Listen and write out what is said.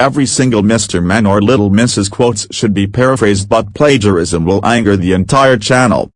every single Mr. Men or Little Mrs. quotes should be paraphrased but plagiarism will anger the entire channel.